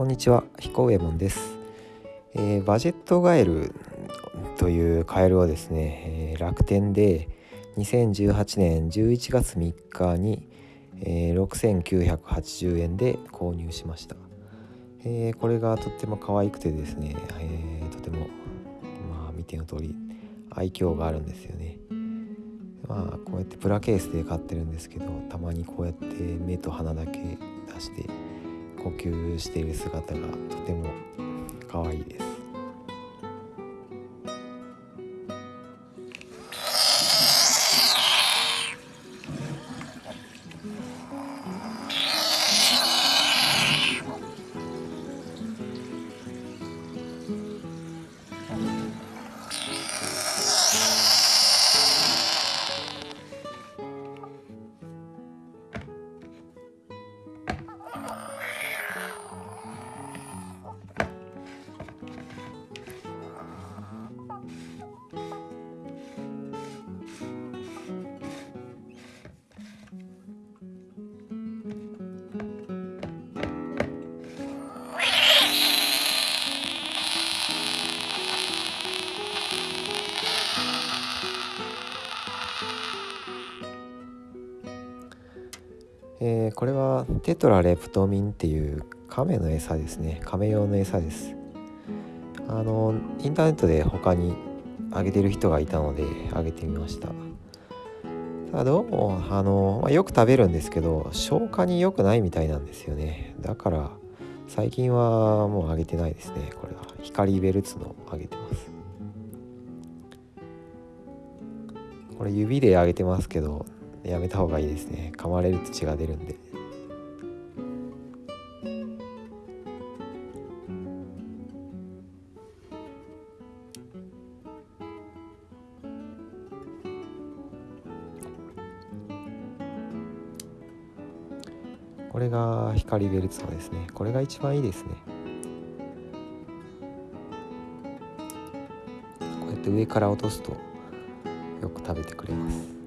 こんにちは彦右衛門です、えー、バジェットガエルというカエルをですね、えー、楽天で2018年11月3日に、えー、6980円で購入しました、えー、これがとっても可愛くてですね、えー、とてもまあ見ての通り愛嬌があるんですよね。まあこうやってプラケースで飼ってるんですけどたまにこうやって目と鼻だけ出して呼吸している姿がとてもえー、これはテトラレプトミンっていう亀の餌ですね。亀用の餌です。あのインターネットで他にあげてる人がいたのであげてみました。ただどうもあの、まあ、よく食べるんですけど消化に良くないみたいなんですよね。だから最近はもうあげてないですね。これは。光ベルツのあげてます。これ指であげてますけどやめた方がいいですね。噛まれると血が出るんで。これが光ベルツァですね。これが一番いいですね。こうやって上から落とすとよく食べてくれます。